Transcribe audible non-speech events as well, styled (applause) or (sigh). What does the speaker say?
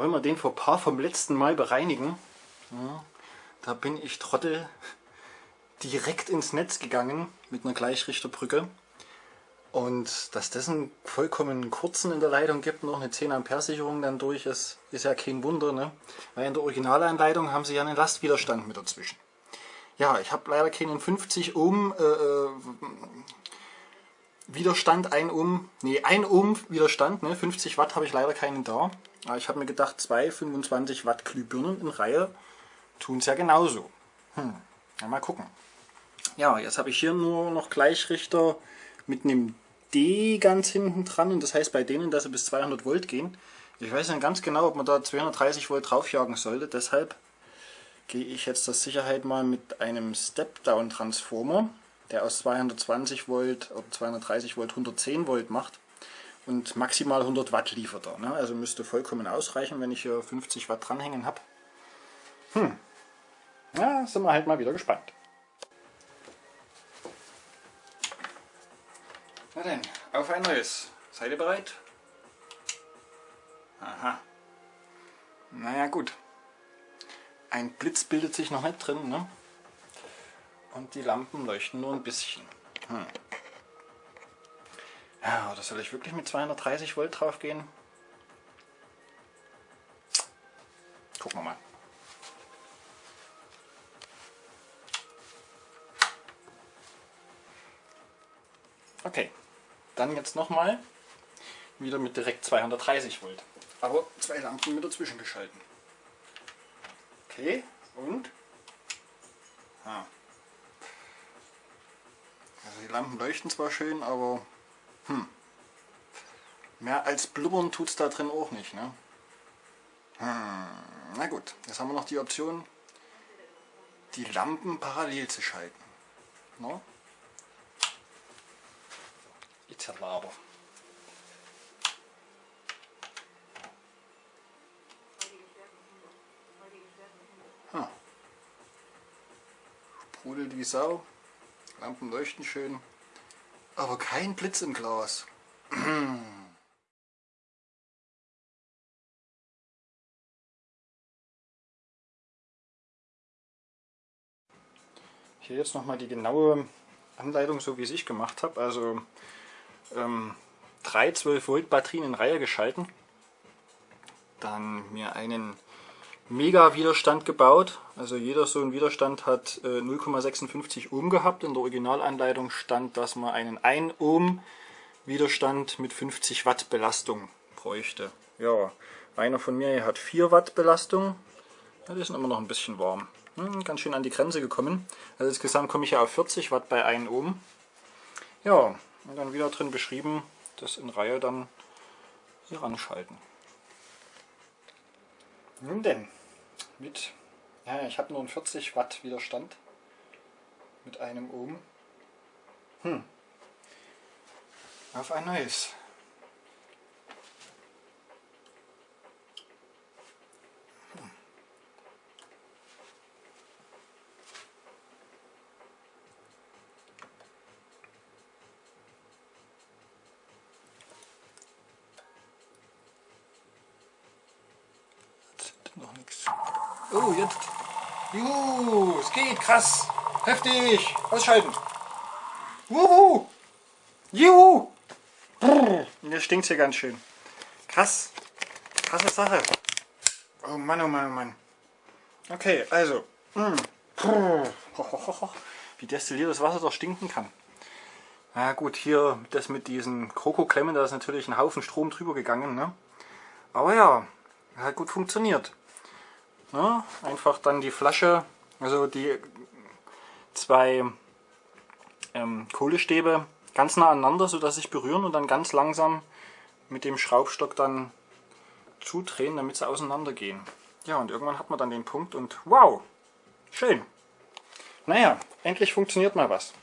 wollen wir den Fauxpas vom letzten Mal bereinigen. Ja, da bin ich Trottel direkt ins Netz gegangen mit einer Gleichrichterbrücke. Und dass das einen vollkommen kurzen in der Leitung gibt, noch eine 10 Ampere Sicherung dann durch ist, ist ja kein Wunder. Ne? Weil in der Originalanleitung haben sie ja einen Lastwiderstand mit dazwischen. Ja, ich habe leider keinen 50 Ohm äh, äh Widerstand, 1 Ohm, nee, 1 Ohm Widerstand, ne? 50 Watt habe ich leider keinen da. Aber ich habe mir gedacht, zwei 25 Watt Glühbirnen in Reihe tun es ja genauso. Hm, ja, mal gucken. Ja, jetzt habe ich hier nur noch Gleichrichter mit einem D ganz hinten dran und das heißt bei denen, dass sie bis 200 Volt gehen. Ich weiß nicht ganz genau, ob man da 230 Volt draufjagen sollte, deshalb gehe ich jetzt zur Sicherheit mal mit einem Step-Down-Transformer, der aus 220 Volt oder 230 Volt 110 Volt macht und maximal 100 Watt liefert er. Ne? Also müsste vollkommen ausreichen, wenn ich hier 50 Watt dranhängen habe. Hm, ja, sind wir halt mal wieder gespannt. Na denn, auf ein neues. Seid ihr bereit? Aha. Naja gut. Ein Blitz bildet sich noch nicht drin, ne? Und die Lampen leuchten nur ein bisschen. Hm. Ja, oder soll ich wirklich mit 230 Volt drauf gehen? Gucken wir mal. Okay, dann jetzt nochmal wieder mit direkt 230 Volt. Aber zwei Lampen mit dazwischen geschalten. Okay, und? Ah. Also die Lampen leuchten zwar schön, aber hm, mehr als blubbern tut es da drin auch nicht. Ne? Hm, na gut, jetzt haben wir noch die Option, die Lampen parallel zu schalten. No? Zerlaber. Hm. Sprudelt wie Sau, Lampen leuchten schön, aber kein Blitz im Glas. (clears throat) Hier jetzt nochmal die genaue Anleitung, so wie es ich gemacht habe. Also ähm, drei 12 Volt Batterien in Reihe geschalten. Dann mir einen Mega Widerstand gebaut. Also jeder so ein Widerstand hat äh, 0,56 Ohm gehabt. In der Originalanleitung stand, dass man einen 1 Ohm Widerstand mit 50 Watt Belastung bräuchte. Ja, einer von mir hat 4 Watt Belastung. Ja, die sind immer noch ein bisschen warm. Hm, ganz schön an die Grenze gekommen. Also insgesamt komme ich ja auf 40 Watt bei 1 Ohm. Ja, und dann wieder drin beschrieben, das in Reihe dann hier ranschalten. Nun denn, mit, ja, ich habe nur einen 40 Watt Widerstand mit einem Ohm. Hm. Auf ein neues. noch nichts. Oh, jetzt. Juhu, es geht, krass. Heftig. Ausschalten. Wuhu. Juhu. Brrr. Jetzt stinkt hier ganz schön. Krass. Krasse Sache. Oh Mann, oh Mann, oh Mann. Okay, also. Mm. Wie destilliertes Wasser doch stinken kann. Na gut, hier das mit diesen Krokoklemmen, da ist natürlich ein Haufen Strom drüber gegangen. Ne? Aber ja, hat gut funktioniert. Ne? Einfach dann die Flasche, also die zwei ähm, Kohlestäbe ganz nah aneinander, sodass sich berühren und dann ganz langsam mit dem Schraubstock dann zudrehen, damit sie auseinander gehen. Ja, und irgendwann hat man dann den Punkt und wow, schön. Naja, endlich funktioniert mal was.